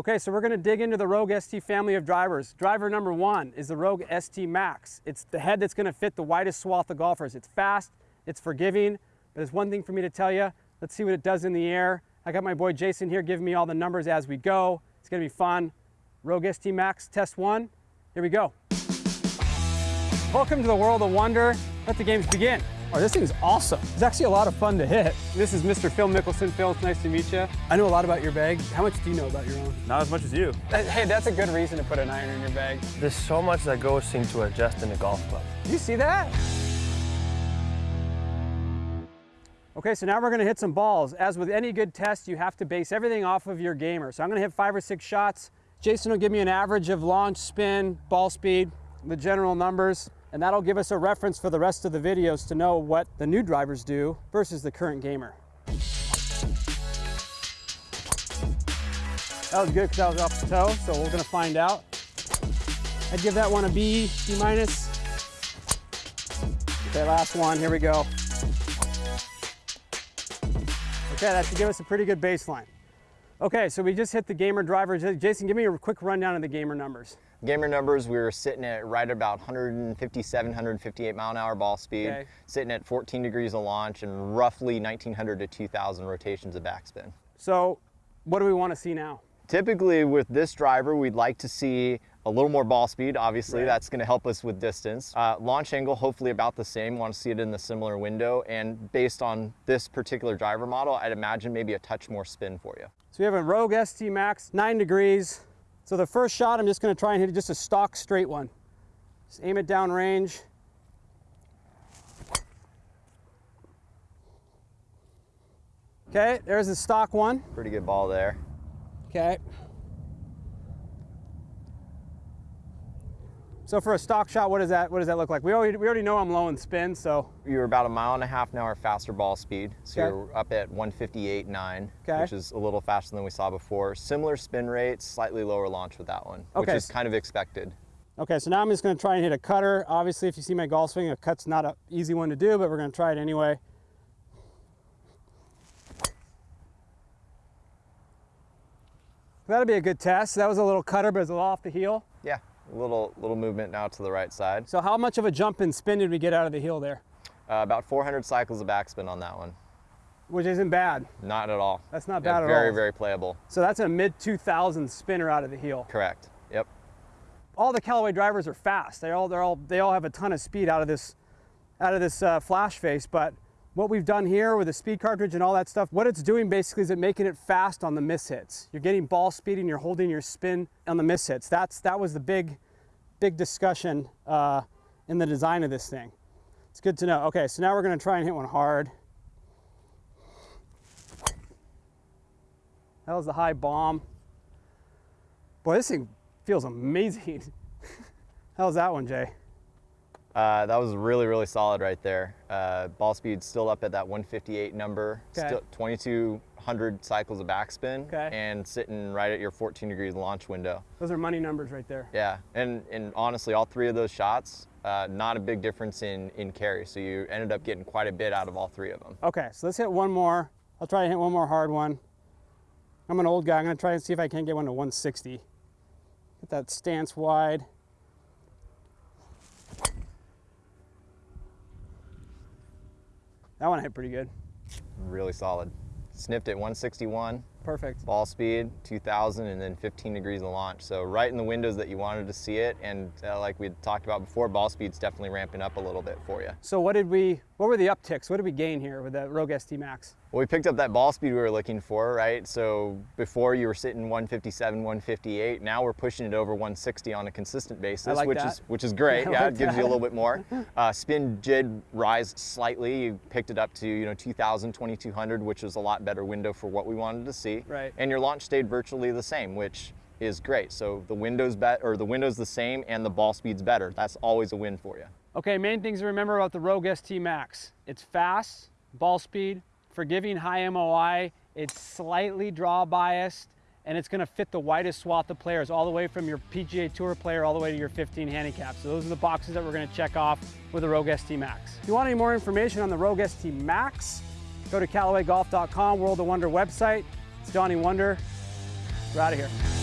Okay, so we're gonna dig into the Rogue ST family of drivers. Driver number one is the Rogue ST Max. It's the head that's gonna fit the widest swath of golfers. It's fast, it's forgiving, but there's one thing for me to tell you. Let's see what it does in the air. I got my boy Jason here giving me all the numbers as we go. It's gonna be fun. Rogue ST Max test one, here we go. Welcome to the world of wonder. Let the games begin. Oh, this thing's awesome. It's actually a lot of fun to hit. This is Mr. Phil Mickelson. Phil, it's nice to meet you. I know a lot about your bag. How much do you know about your own? Not as much as you. Uh, hey, that's a good reason to put an iron in your bag. There's so much that goes into adjusting a golf club. You see that? Okay, so now we're gonna hit some balls. As with any good test, you have to base everything off of your gamer. So I'm gonna hit five or six shots. Jason will give me an average of launch, spin, ball speed, the general numbers and that'll give us a reference for the rest of the videos to know what the new drivers do versus the current gamer. That was good because that was off the toe, so we're gonna find out. I'd give that one a B, B minus. Okay, last one, here we go. Okay, that should give us a pretty good baseline. Okay, so we just hit the gamer drivers. Jason, give me a quick rundown of the gamer numbers. Gamer numbers, we were sitting at right about 157, 158 mile an hour ball speed, okay. sitting at 14 degrees of launch and roughly 1900 to 2000 rotations of backspin. So what do we want to see now? Typically with this driver, we'd like to see a little more ball speed, obviously, right. that's gonna help us with distance. Uh, launch angle, hopefully about the same, wanna see it in the similar window, and based on this particular driver model, I'd imagine maybe a touch more spin for you. So we have a Rogue ST Max, nine degrees, so the first shot, I'm just gonna try and hit just a stock straight one. Just aim it down range. Okay, there's the stock one. Pretty good ball there. Okay. So for a stock shot, what does that what does that look like? We already we already know I'm low in spin, so you're about a mile and a half an hour faster ball speed. So okay. you're up at 158.9, okay. which is a little faster than we saw before. Similar spin rate, slightly lower launch with that one, okay. which is kind of expected. Okay, so now I'm just gonna try and hit a cutter. Obviously, if you see my golf swing, a cut's not an easy one to do, but we're gonna try it anyway. That'll be a good test. That was a little cutter, but it's a little off the heel. Yeah, little, little movement now to the right side. So how much of a jump and spin did we get out of the heel there? Uh, about 400 cycles of backspin on that one. Which isn't bad. Not at all. That's not bad yeah, at very, all. Very, very playable. So that's a mid 2000 spinner out of the heel. Correct. Yep. All the Callaway drivers are fast. They all, they're all, they all have a ton of speed out of this, out of this uh, flash face. But what we've done here with the speed cartridge and all that stuff, what it's doing basically is it making it fast on the miss hits. You're getting ball speed and you're holding your spin on the miss hits. That's, that was the big, big discussion uh, in the design of this thing. It's good to know. Okay, so now we're gonna try and hit one hard. That was the high bomb. Boy, this thing feels amazing. How's that one, Jay? Uh, that was really, really solid right there. Uh, ball speed still up at that 158 number, okay. still 2200 cycles of backspin, okay. and sitting right at your 14 degrees launch window. Those are money numbers right there. Yeah, and, and honestly, all three of those shots, uh, not a big difference in, in carry, so you ended up getting quite a bit out of all three of them. Okay, so let's hit one more. I'll try to hit one more hard one. I'm an old guy, I'm gonna try and see if I can get one to 160. Get that stance wide. That one hit pretty good. Really solid. Snipped at 161. Perfect. Ball speed, 2000, and then 15 degrees of launch. So right in the windows that you wanted to see it, and uh, like we talked about before, ball speed's definitely ramping up a little bit for you. So what did we, what were the upticks? What did we gain here with the Rogue ST Max? Well, we picked up that ball speed we were looking for, right? So before you were sitting 157, 158. Now we're pushing it over 160 on a consistent basis, like which that. is which is great. yeah, like it gives that. you a little bit more. Uh, spin did rise slightly. You picked it up to you know 2,000, 2,200, which is a lot better window for what we wanted to see. Right. And your launch stayed virtually the same, which is great. So the window's bet or the window's the same and the ball speed's better. That's always a win for you. Okay, main things to remember about the Rogue ST Max. It's fast, ball speed, forgiving high MOI. It's slightly draw biased and it's gonna fit the widest swath of players all the way from your PGA Tour player all the way to your 15 handicap. So those are the boxes that we're gonna check off with the Rogue ST Max. If you want any more information on the Rogue ST Max, go to CallawayGolf.com, World of Wonder website. It's Donnie Wonder. We're out of here.